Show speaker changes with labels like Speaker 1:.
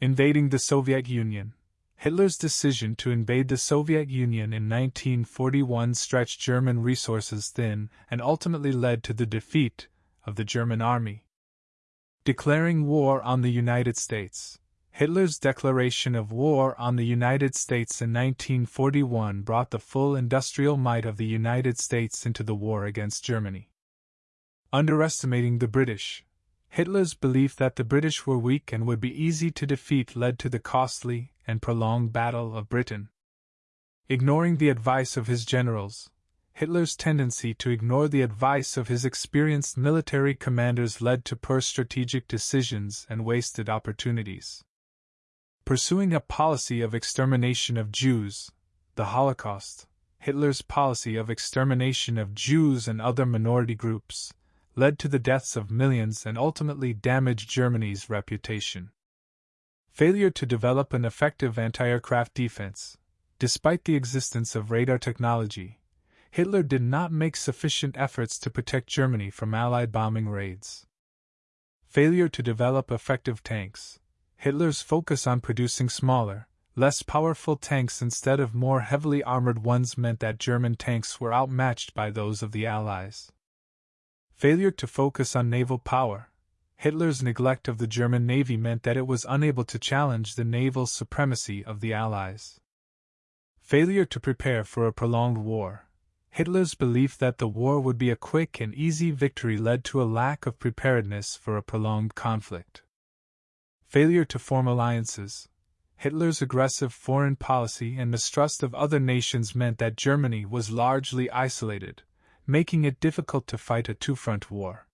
Speaker 1: Invading the Soviet Union. Hitler's decision to invade the Soviet Union in 1941 stretched German resources thin and ultimately led to the defeat of the German army. Declaring war on the United States. Hitler's declaration of war on the United States in 1941 brought the full industrial might of the United States into the war against Germany. Underestimating the British. Hitler's belief that the British were weak and would be easy to defeat led to the costly and prolonged Battle of Britain. Ignoring the advice of his generals, Hitler's tendency to ignore the advice of his experienced military commanders led to poor strategic decisions and wasted opportunities. Pursuing a policy of extermination of Jews, the Holocaust, Hitler's policy of extermination of Jews and other minority groups, led to the deaths of millions and ultimately damaged Germany's reputation. Failure to develop an effective anti aircraft defense, despite the existence of radar technology, Hitler did not make sufficient efforts to protect Germany from Allied bombing raids. Failure to develop effective tanks. Hitler's focus on producing smaller, less powerful tanks instead of more heavily armored ones meant that German tanks were outmatched by those of the Allies. Failure to focus on naval power. Hitler's neglect of the German Navy meant that it was unable to challenge the naval supremacy of the Allies. Failure to prepare for a prolonged war. Hitler's belief that the war would be a quick and easy victory led to a lack of preparedness for a prolonged conflict. Failure to form alliances. Hitler's aggressive foreign policy and mistrust of other nations meant that Germany was largely isolated, making it difficult to fight a two front war.